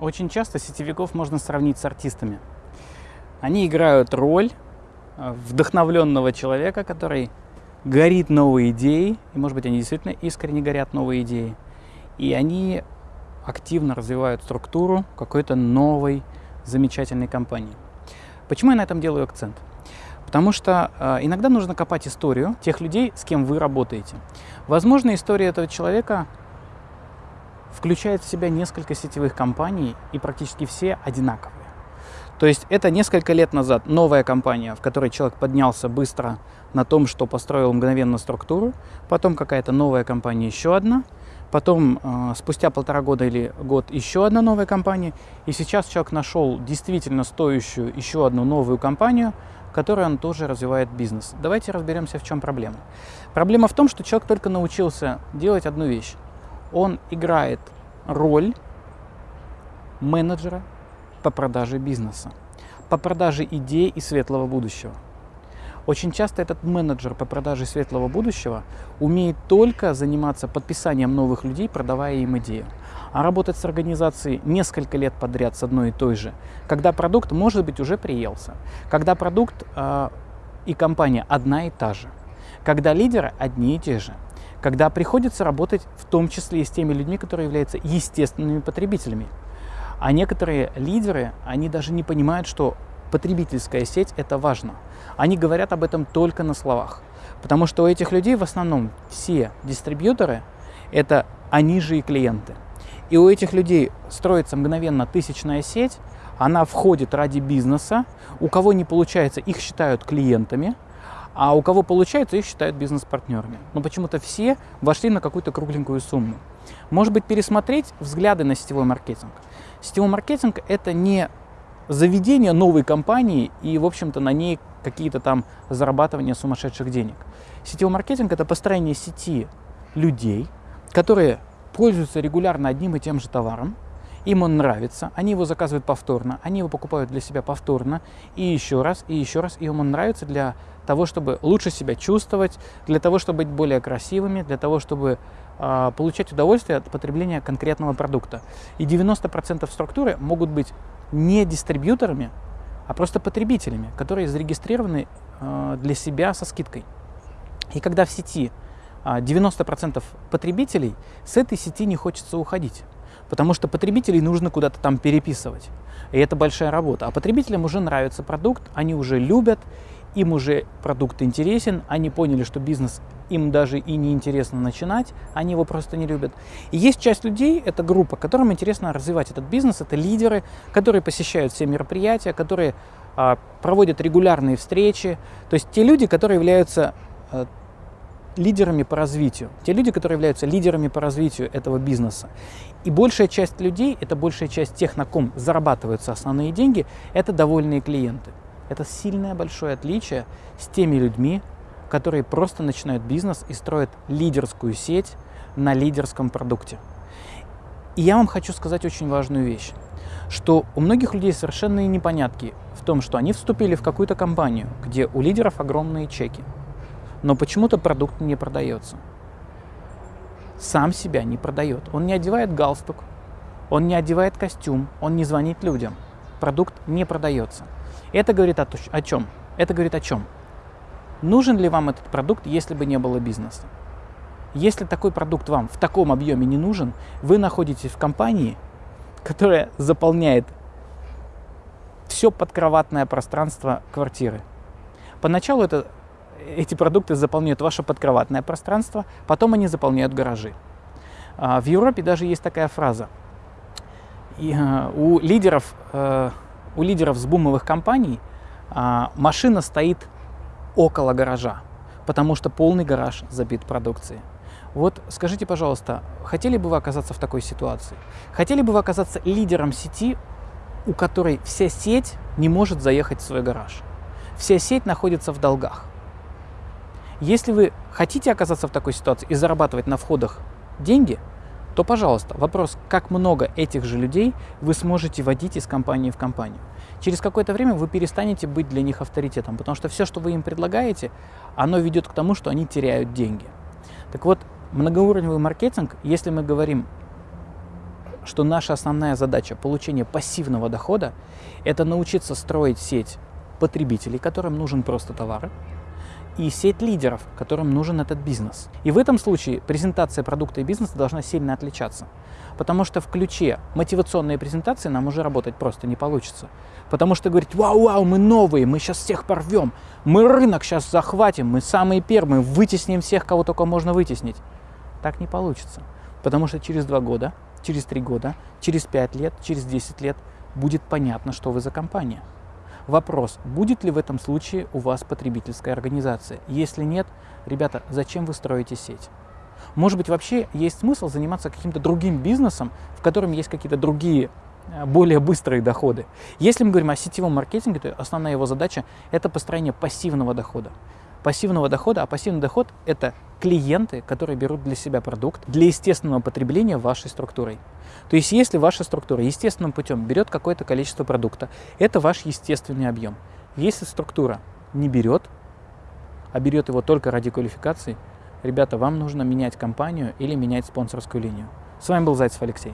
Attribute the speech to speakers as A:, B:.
A: Очень часто сетевиков можно сравнить с артистами. Они играют роль э, вдохновленного человека, который горит новой идеей, и, может быть, они действительно искренне горят новой идеей, и они активно развивают структуру какой-то новой замечательной компании. Почему я на этом делаю акцент? Потому что э, иногда нужно копать историю тех людей, с кем вы работаете. Возможно, история этого человека включает в себя несколько сетевых компаний, и практически все одинаковые. То есть это несколько лет назад новая компания, в которой человек поднялся быстро на том, что построил мгновенно структуру, потом какая-то новая компания, еще одна, потом э, спустя полтора года или год еще одна новая компания, и сейчас человек нашел действительно стоящую еще одну новую компанию, в которой он тоже развивает бизнес. Давайте разберемся, в чем проблема. Проблема в том, что человек только научился делать одну вещь он играет роль менеджера по продаже бизнеса, по продаже идей и светлого будущего. Очень часто этот менеджер по продаже светлого будущего умеет только заниматься подписанием новых людей, продавая им идею. А работать с организацией несколько лет подряд с одной и той же, когда продукт, может быть, уже приелся, когда продукт э, и компания одна и та же, когда лидеры одни и те же, когда приходится работать в том числе и с теми людьми, которые являются естественными потребителями. А некоторые лидеры, они даже не понимают, что потребительская сеть – это важно. Они говорят об этом только на словах. Потому что у этих людей в основном все дистрибьюторы – это они же и клиенты. И у этих людей строится мгновенно тысячная сеть, она входит ради бизнеса, у кого не получается, их считают клиентами – а у кого получается, их считают бизнес-партнерами. Но почему-то все вошли на какую-то кругленькую сумму. Может быть, пересмотреть взгляды на сетевой маркетинг. Сетевой маркетинг – это не заведение новой компании и, в общем-то, на ней какие-то там зарабатывания сумасшедших денег. Сетевой маркетинг – это построение сети людей, которые пользуются регулярно одним и тем же товаром, им он нравится, они его заказывают повторно, они его покупают для себя повторно, и еще раз, и еще раз, и им он нравится для того, чтобы лучше себя чувствовать, для того, чтобы быть более красивыми, для того, чтобы э, получать удовольствие от потребления конкретного продукта. И 90% структуры могут быть не дистрибьюторами, а просто потребителями, которые зарегистрированы э, для себя со скидкой. И когда в сети 90% потребителей, с этой сети не хочется уходить потому что потребителей нужно куда-то там переписывать. И это большая работа. А потребителям уже нравится продукт, они уже любят, им уже продукт интересен, они поняли, что бизнес им даже и не интересно начинать, они его просто не любят. И есть часть людей, это группа, которым интересно развивать этот бизнес, это лидеры, которые посещают все мероприятия, которые а, проводят регулярные встречи, то есть те люди, которые являются а, лидерами по развитию, те люди, которые являются лидерами по развитию этого бизнеса. И большая часть людей, это большая часть тех, на ком зарабатываются основные деньги, это довольные клиенты. Это сильное большое отличие с теми людьми, которые просто начинают бизнес и строят лидерскую сеть на лидерском продукте. И я вам хочу сказать очень важную вещь, что у многих людей совершенные непонятки в том, что они вступили в какую-то компанию, где у лидеров огромные чеки, но почему-то продукт не продается. Сам себя не продает. Он не одевает галстук, он не одевает костюм, он не звонит людям. Продукт не продается. Это говорит о, о чем? Это говорит о чем? Нужен ли вам этот продукт, если бы не было бизнеса? Если такой продукт вам в таком объеме не нужен, вы находитесь в компании, которая заполняет все подкроватное пространство квартиры. Поначалу это эти продукты заполняют ваше подкроватное пространство, потом они заполняют гаражи. А, в Европе даже есть такая фраза. И, э, у, лидеров, э, у лидеров с бумовых компаний а, машина стоит около гаража, потому что полный гараж забит продукцией. Вот скажите, пожалуйста, хотели бы вы оказаться в такой ситуации? Хотели бы вы оказаться лидером сети, у которой вся сеть не может заехать в свой гараж? Вся сеть находится в долгах. Если вы хотите оказаться в такой ситуации и зарабатывать на входах деньги, то, пожалуйста, вопрос, как много этих же людей вы сможете водить из компании в компанию. Через какое-то время вы перестанете быть для них авторитетом, потому что все, что вы им предлагаете, оно ведет к тому, что они теряют деньги. Так вот, многоуровневый маркетинг, если мы говорим что наша основная задача получения пассивного дохода – это научиться строить сеть потребителей, которым нужен просто товар, и сеть лидеров, которым нужен этот бизнес. И в этом случае презентация продукта и бизнеса должна сильно отличаться. Потому что в ключе мотивационной презентации нам уже работать просто не получится. Потому что говорить, вау-вау, мы новые, мы сейчас всех порвем, мы рынок сейчас захватим, мы самые первые, вытесним всех, кого только можно вытеснить. Так не получится. Потому что через два года, через три года, через пять лет, через десять лет будет понятно, что вы за компания. Вопрос, будет ли в этом случае у вас потребительская организация? Если нет, ребята, зачем вы строите сеть? Может быть, вообще есть смысл заниматься каким-то другим бизнесом, в котором есть какие-то другие э, более быстрые доходы. Если мы говорим о сетевом маркетинге, то основная его задача – это построение пассивного дохода пассивного дохода, а пассивный доход – это клиенты, которые берут для себя продукт для естественного потребления вашей структурой. То есть если ваша структура естественным путем берет какое-то количество продукта, это ваш естественный объем. Если структура не берет, а берет его только ради квалификации, ребята, вам нужно менять компанию или менять спонсорскую линию. С вами был Зайцев Алексей.